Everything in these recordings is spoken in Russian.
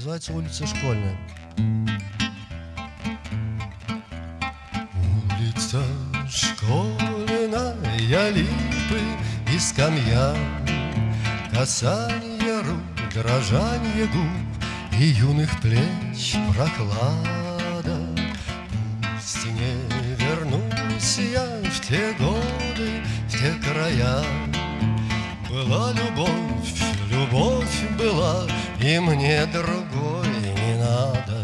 Называется улица Школьная. Улица Школьная, липы и скамья, Касание рук, дрожание губ И юных плеч прохлада. Пусть не вернусь я в те годы, в те края, Была любовь, любовь была, и мне другой не надо.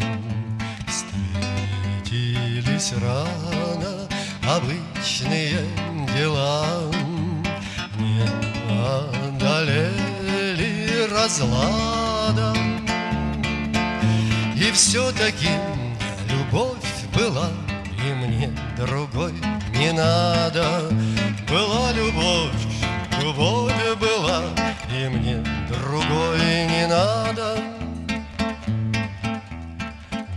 Встретились рано обычные дела. Не одолели разлада. И все-таки любовь была И мне другой не надо. Была любовь, любовь была И мне надо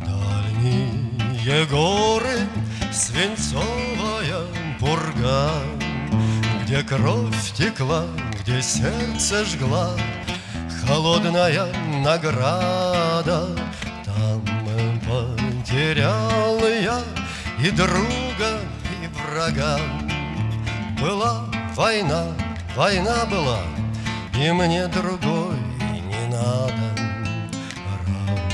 Дальние горы, свинцовая пурга Где кровь текла, где сердце жгла Холодная награда. Там потерял я и друга, и врага. Была война, война была и мне другой надо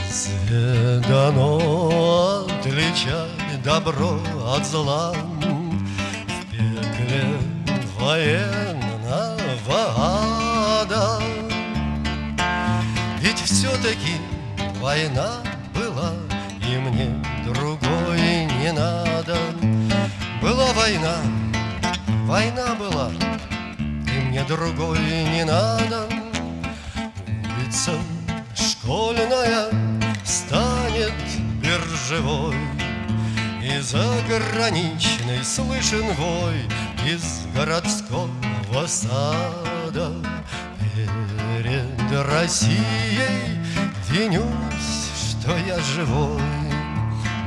Разве дано отличать добро от зла В пекле военного ада. Ведь все-таки война была И мне другой не надо. Была война, война была мне другой не надо Улица школьная станет биржевой И заграничный слышен вой Из городского сада. Перед Россией винюсь, что я живой.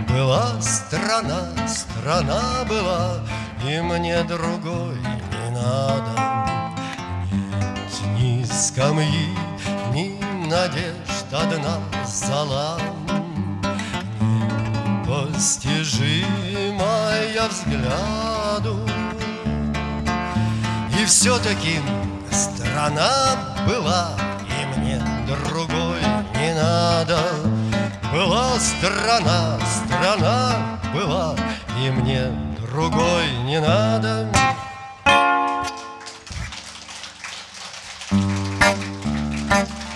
Была страна, страна была И мне другой не надо. Скамьи Ни надежд одна зала. Непостижимая взгляду. И все-таки страна была И мне другой не надо. Была страна, страна была И мне другой не надо